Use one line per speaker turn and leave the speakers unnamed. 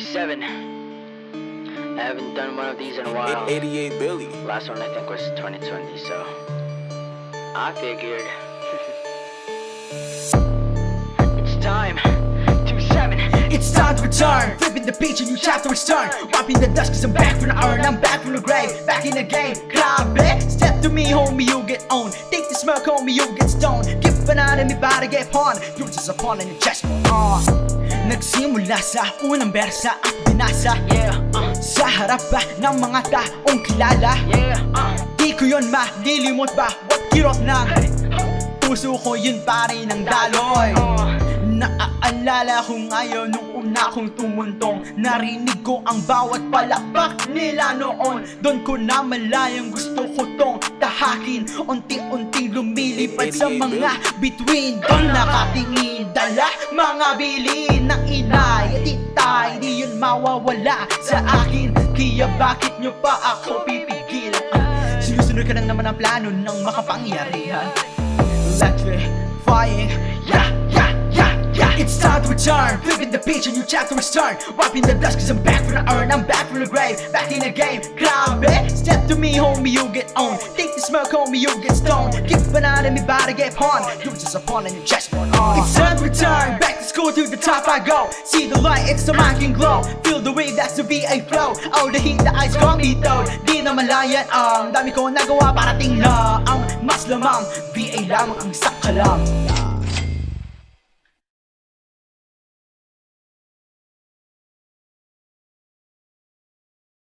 27. I haven't done one of these in a while.
88 Billy.
Last one I think was 2020, so I figured it's time. 27.
It's time to return Flipping the page, a new chapter is turned Wiping the dust cause I'm back from the urn I'm back from the grave, back in the game Grabe, step to me homie, you'll get owned Take the smoke homie, you'll get stoned Give banana, me body get pawn You're just a pawn and you just on Nagsimula sa unang bersa at binasa.
Yeah, uh,
Sa harap ba ng mga taong kilala?
Yeah, uh.
Di ko yun malilimot ba? What kirot ng Puso ko yun pare ng daloy.
Uh,
Naaalala ko ngayon nung una kong tumuntong. Narinig ko ang bawat palakpak nila noon. Doon ko na malayang gusto ko tong tahakin. Unti-unting lumilipad sa mga between. Doon nakatingin mga bilin ng inay At itay. Di yun mawawala sa akin. Kaya bakit nyo pa ako pipigil? Ah, Sinusunod ka lang naman ang plano ng makapangyarihan. Electrifying Yeah, yeah, yeah, yeah. It's time to return. Flipping the page, a new chapter is turned Wiping the dust cause I'm back from the urn I'm back from the grave, back in the game me homie, you get owned Take the smoke homie, you get stoned. Kick banana, me body get pawned. You're just a pawn and you just want oh. on It's time to return, back to school to the top I go. See the light, it's the mind can glow. Feel the wave, that's the VA flow. Oh, the heat, the ice got me though. Di na malayan ang dami ko nagawa Parating na ang mas lamang VA lamang ang sakalam